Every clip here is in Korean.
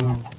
Um,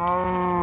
Não.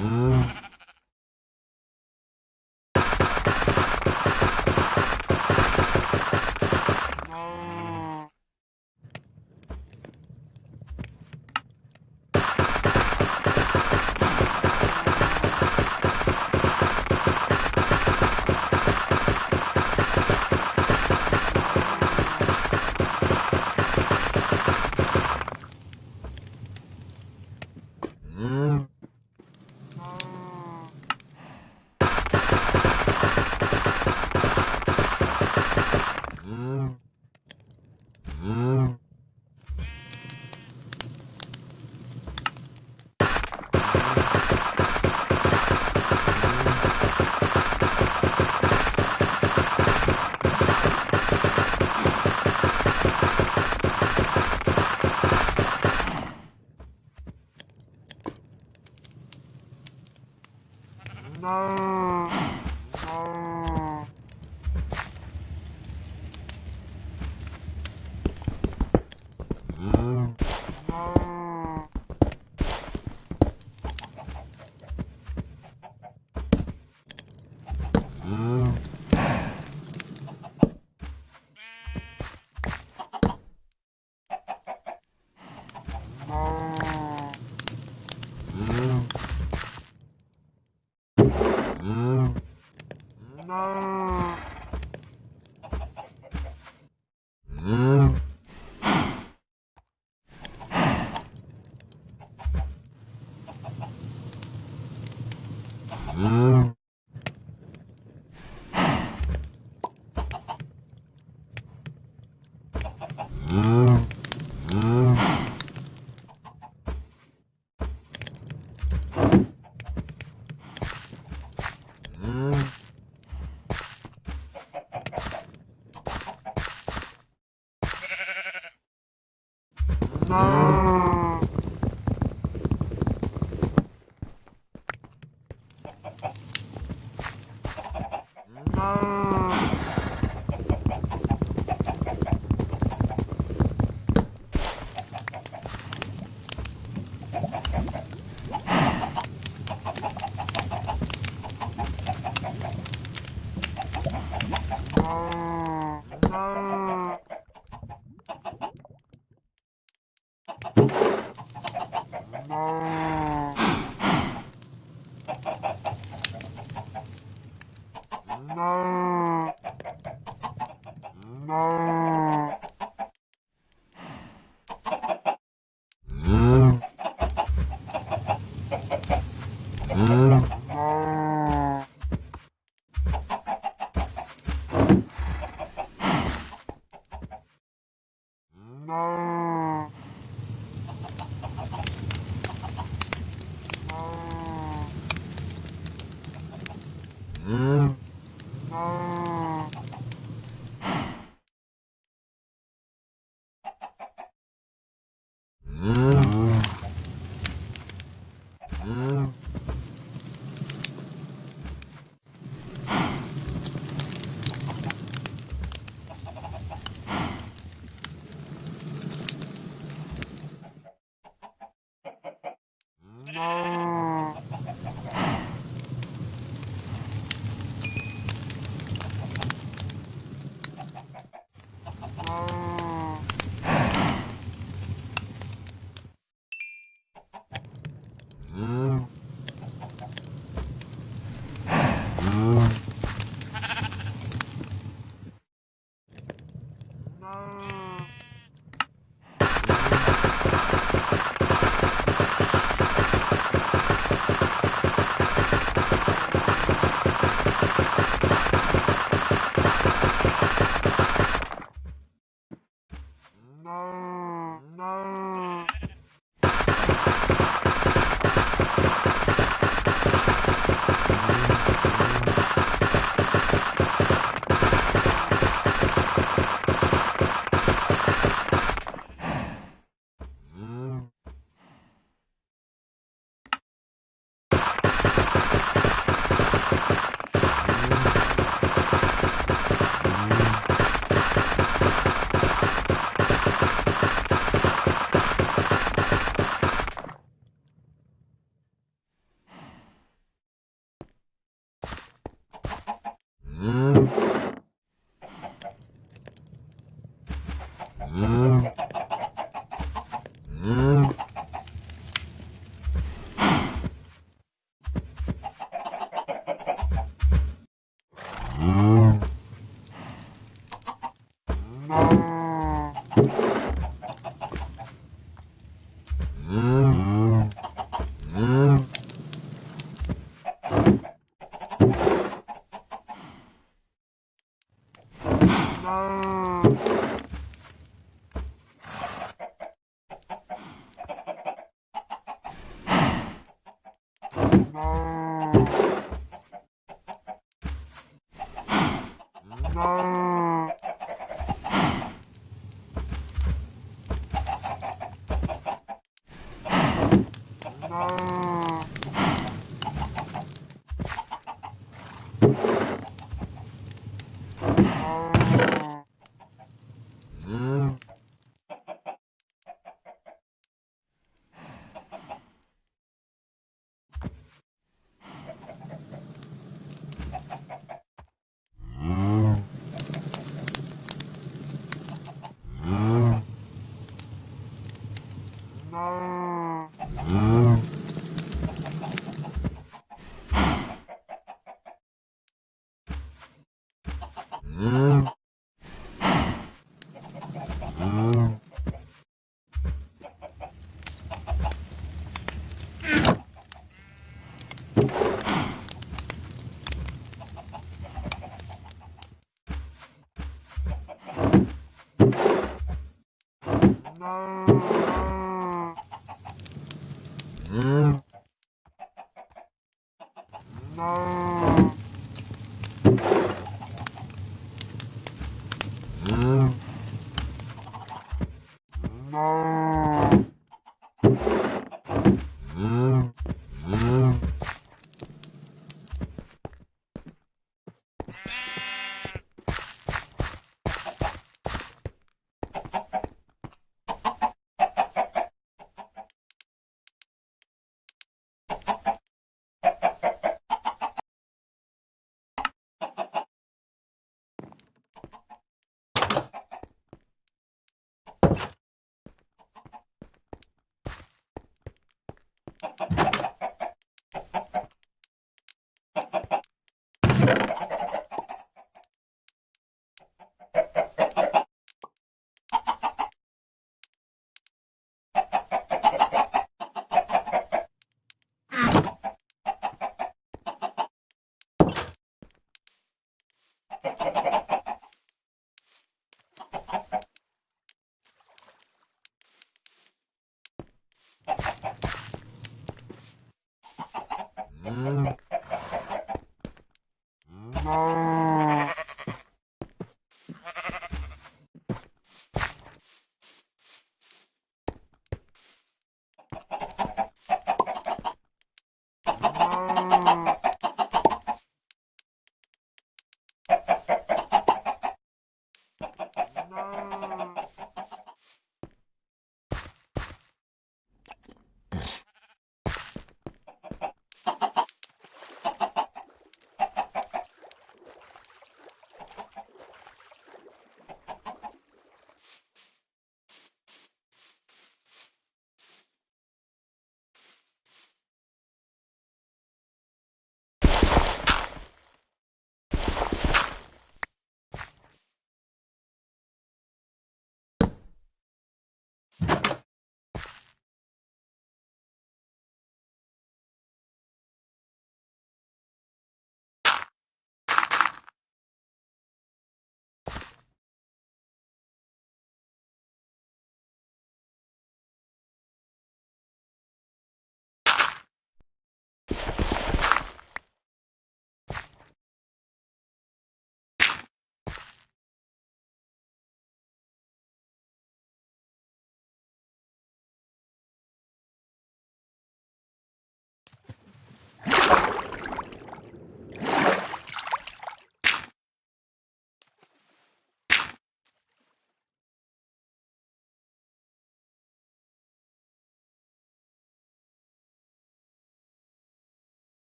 Mm.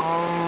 Oh.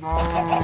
Não.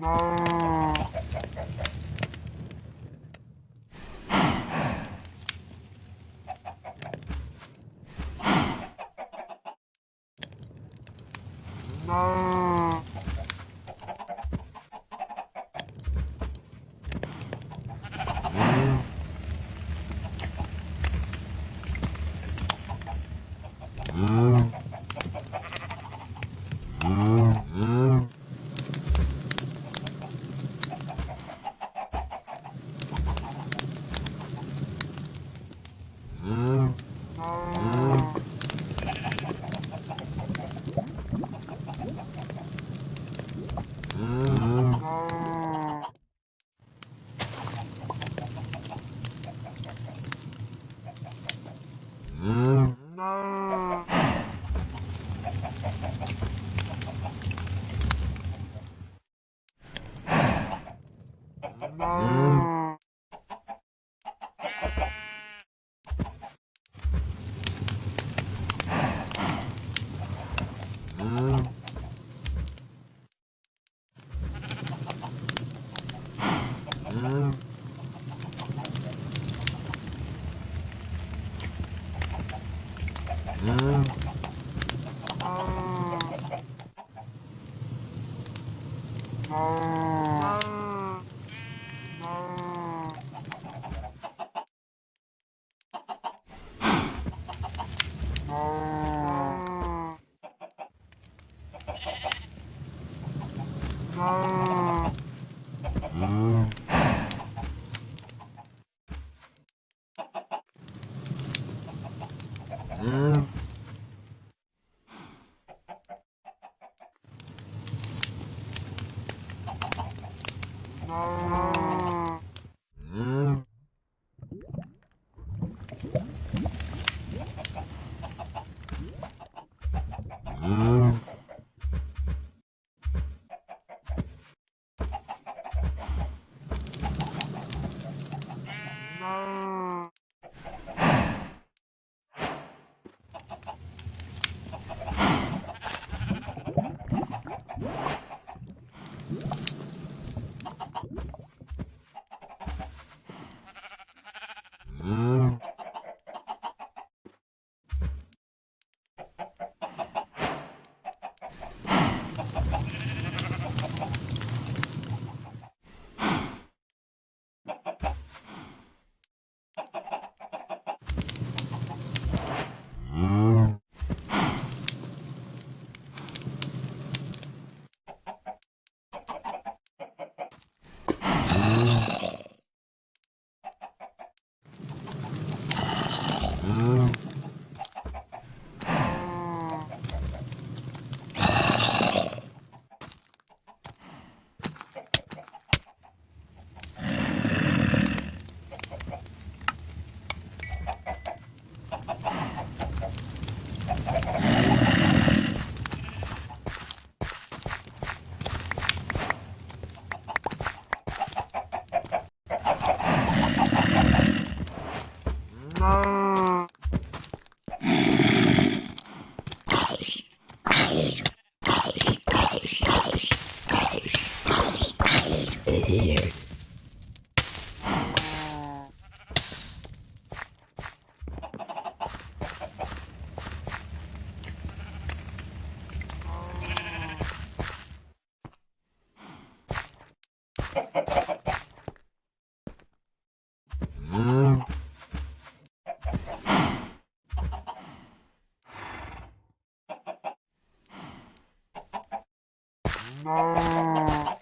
Não. No.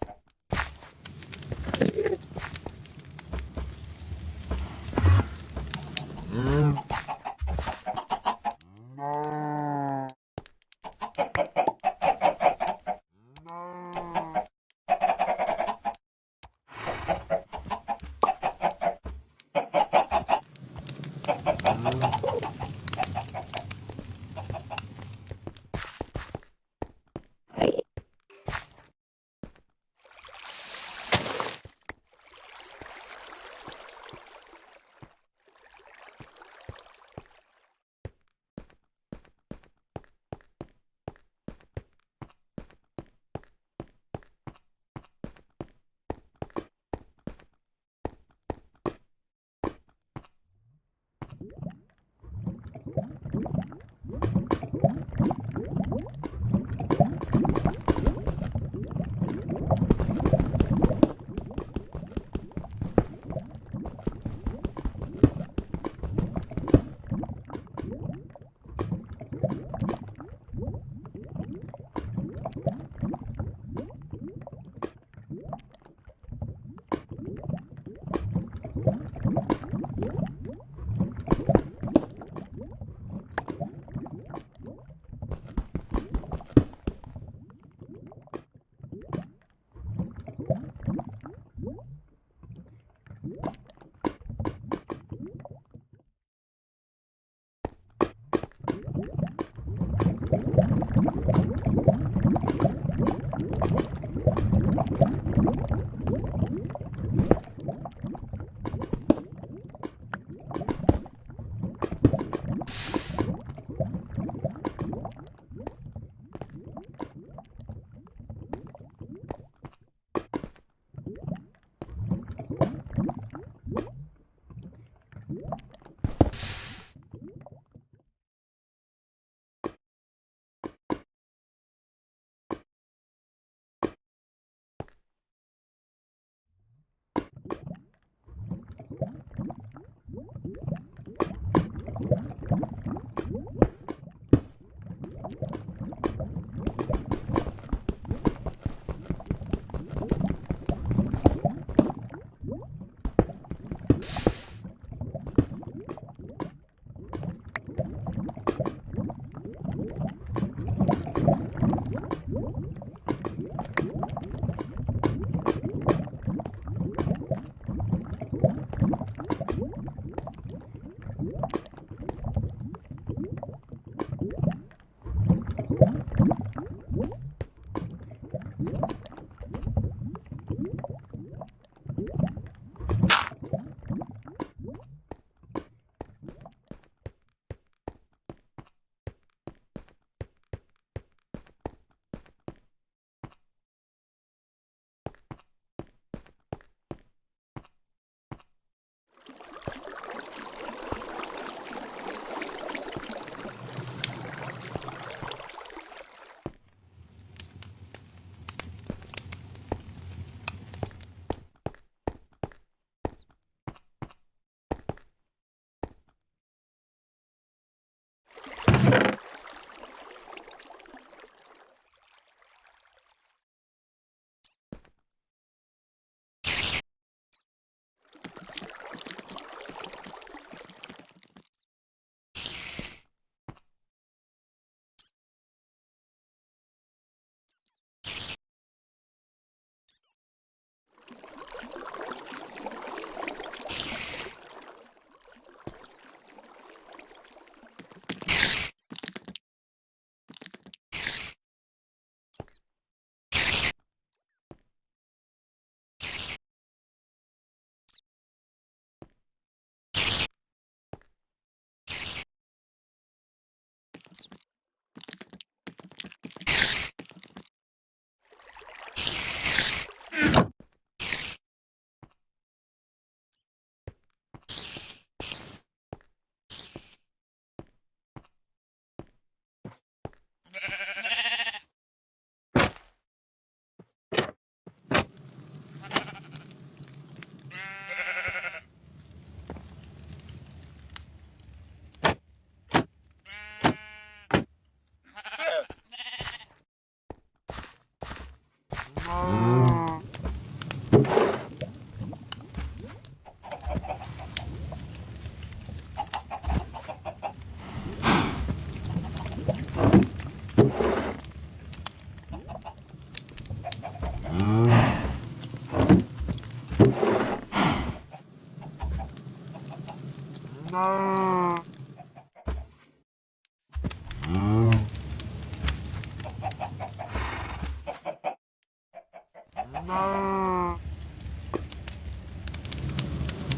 No.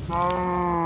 No.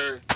here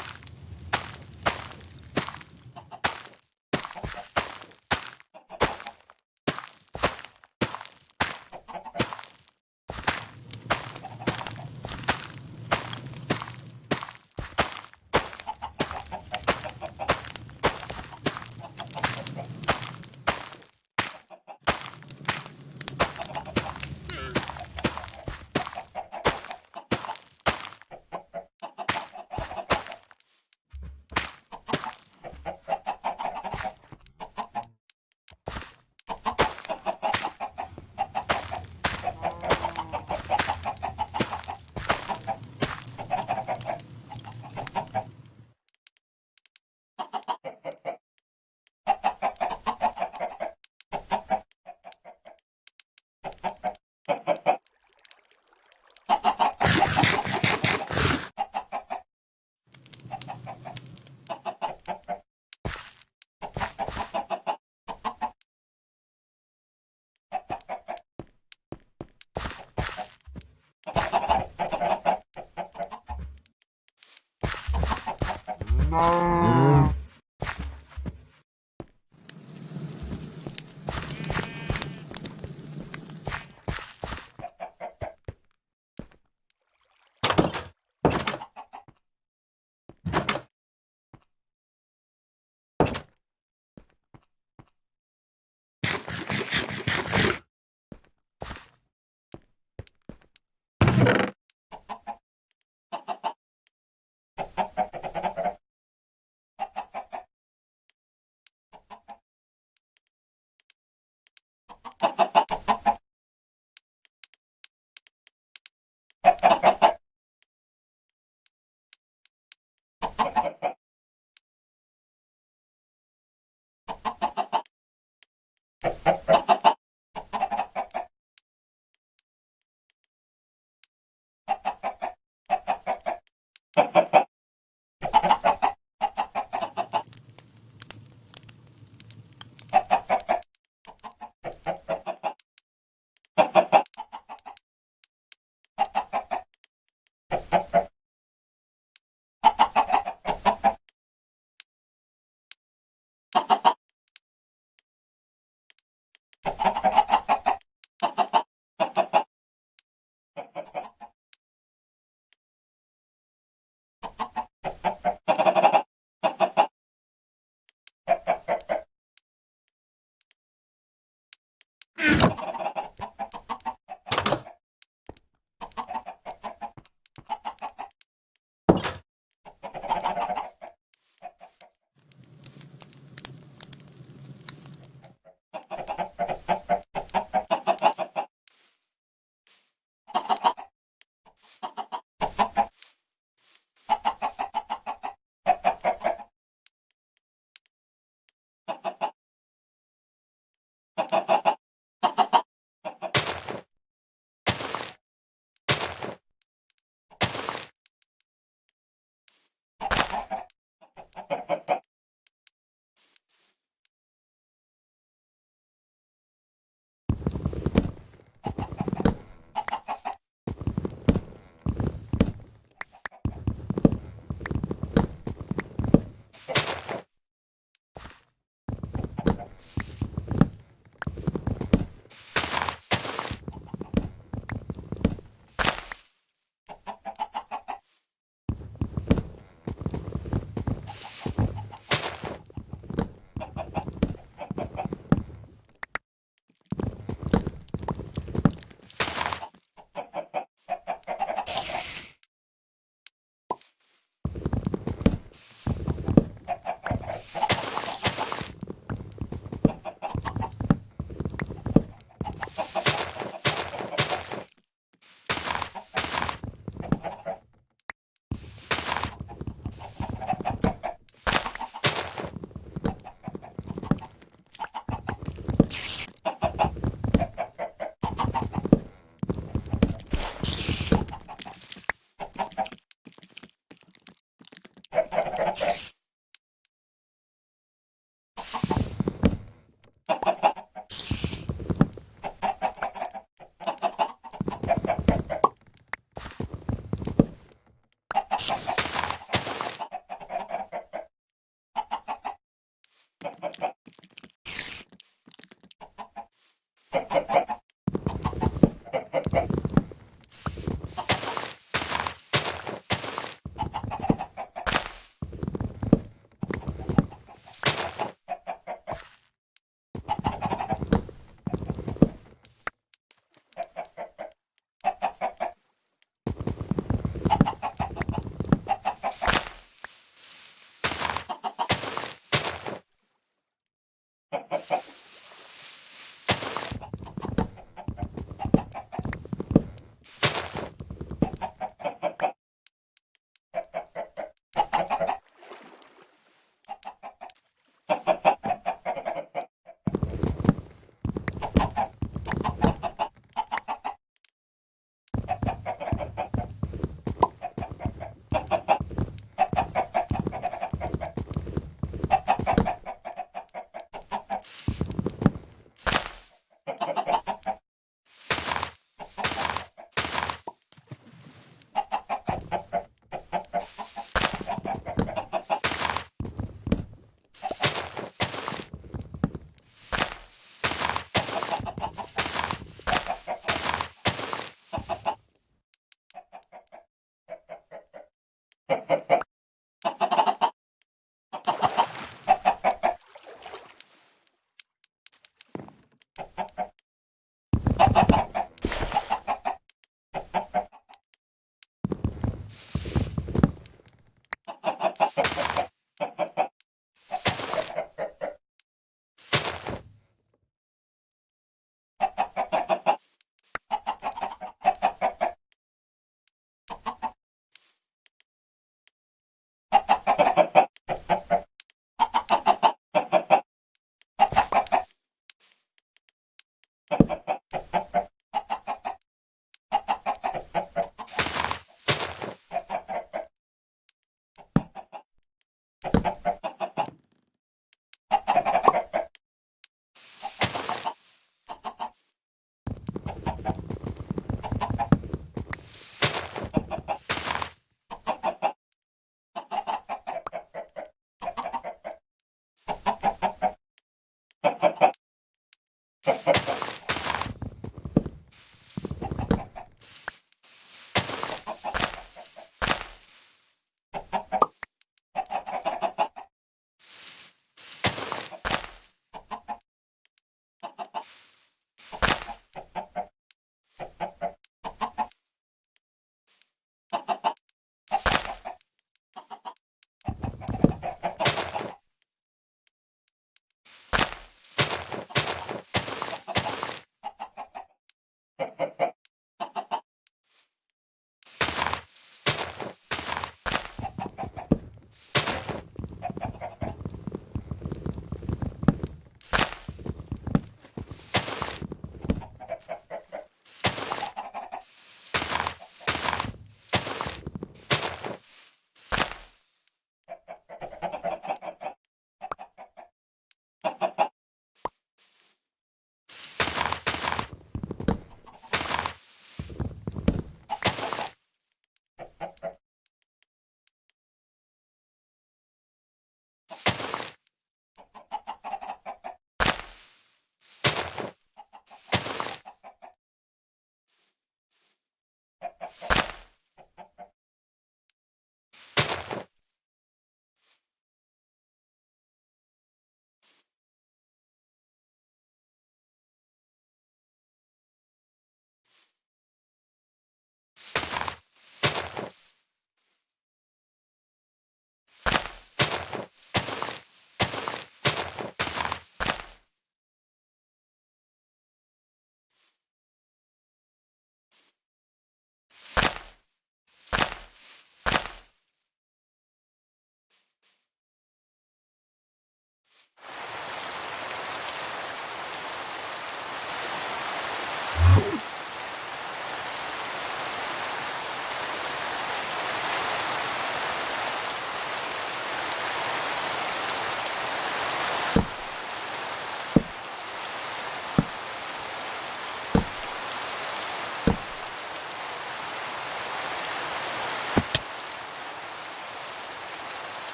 Bye.